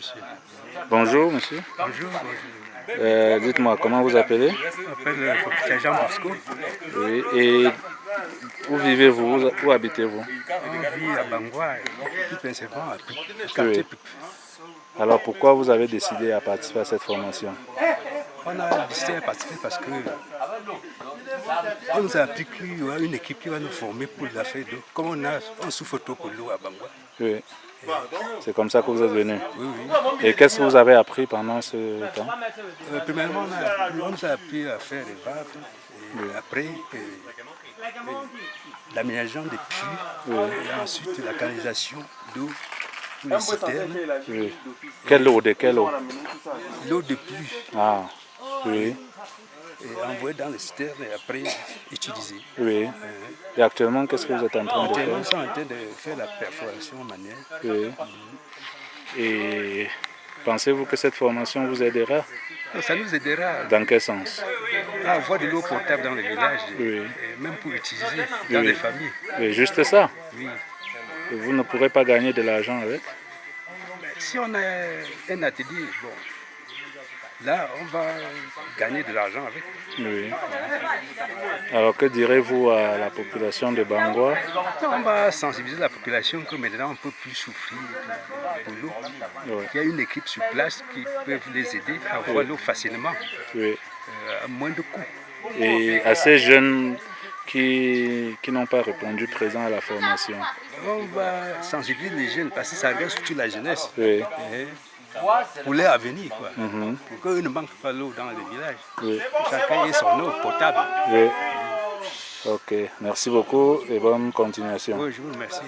monsieur. Bonjour, monsieur. Bonjour. Euh, Dites-moi, comment vous appelez? Je m'appelle euh, Jean Bosco. Oui. Et où vivez-vous? Où, habitez-vous? On vit à Bangwa, plus précisément à quartier. Alors pourquoi vous avez décidé à participer à cette formation? On a décidé de participer parce que on nous a appris qu'il y aura une équipe qui va nous former pour l'affaire d'eau. Comme on a on souffre trop pour l'eau à Bangwa. Oui. C'est comme ça que vous êtes venu? Oui, oui. Et qu'est-ce que vous avez appris pendant ce temps? Euh, premièrement, on, a appris- on nous a appris à faire des vagues. Et après, euh, euh, l'aménagement des puits. Et ensuite, la canalisation d'eau citernes. Oui. Quelle eau De quelle eau? L'eau de pluie Ah, oui, est envoyée dans les citernes et après utilisée. oui. Et actuellement, qu'est-ce que vous êtes en train de Actuellement, faire nous sommes en train de faire la perforation manuelle. Oui. Et pensez-vous que cette formation vous aidera? Ça nous aidera Dans quel sens? À avoir de l'eau potable dans les villages, et- Oui. et même pour utiliser dans Oui. les familles. Oui, juste ça. Oui. Et Vous ne pourrez pas gagner de l'argent avec Si on a un atelier, bon, là, on va gagner de l'argent avec. Oui. Alors que direz-vous à la population de Bangwa? On va sensibiliser la population que maintenant on ne peut plus souffrir pour, pour l'eau. Oui. Il y a une équipe sur place qui peut les aider à avoir l'eau facilement, Oui. euh, à moins de coûts. Et à ces jeunes qui, qui n'ont pas répondu présent à la formation. On va sensibiliser les jeunes parce que ça reste surtout la jeunesse. Oui. Et pour leur avenir, quoi. Pour qu'eux ne manquent pas l'eau dans les villages. Oui. Chacun ait son eau potable. Oui. Ok. Merci beaucoup et bonne continuation. Oui, je vous remercie.